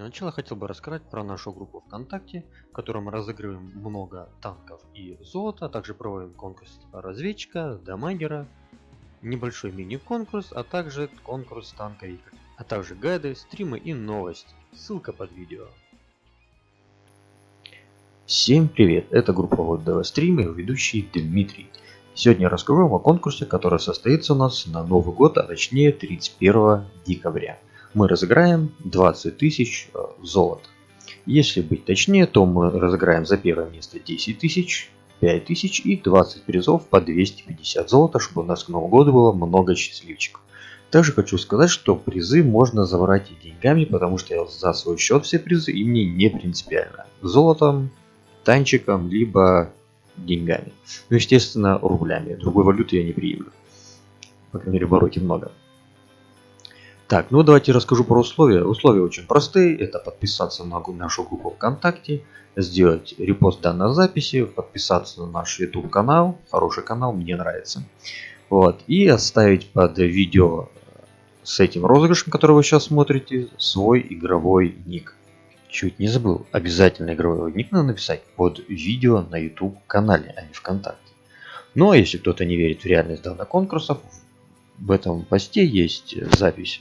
Для начала хотел бы рассказать про нашу группу ВКонтакте, в которой мы разыгрываем много танков и золота, а также проводим конкурс разведчика, дамагера, небольшой мини-конкурс, а также конкурс танка Игорь, а также гайды, стримы и новости. Ссылка под видео. Всем привет, это группа вот ДВ Стрим и ведущий Дмитрий. Сегодня расскажу вам о конкурсе, который состоится у нас на Новый год, а точнее 31 декабря мы разыграем 20 тысяч э, золота. Если быть точнее, то мы разыграем за первое место 10 тысяч, 5 тысяч и 20 призов по 250 золота, чтобы у нас к Новому году было много счастливчиков. Также хочу сказать, что призы можно забрать и деньгами, потому что я за свой счет все призы и мне не принципиально. Золотом, танчиком, либо деньгами. Ну, естественно, рублями. Другой валюты я не приемлю. По крайней мере, в обороте много. Так, ну давайте расскажу про условия. Условия очень простые. Это подписаться на нашу группу ВКонтакте, сделать репост данной записи, подписаться на наш YouTube канал. Хороший канал, мне нравится. Вот. И оставить под видео с этим розыгрышем, который вы сейчас смотрите, свой игровой ник. Чуть не забыл. Обязательно игровой ник надо написать под видео на YouTube канале, а не ВКонтакте. Ну а если кто-то не верит в реальность данных конкурсов, в этом посте есть запись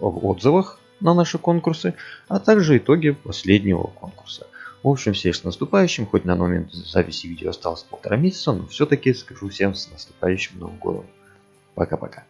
в отзывах на наши конкурсы, а также итоги последнего конкурса. В общем, всех с наступающим, хоть на момент записи видео осталось полтора месяца, но все-таки скажу всем с наступающим Новым Годом. Пока-пока.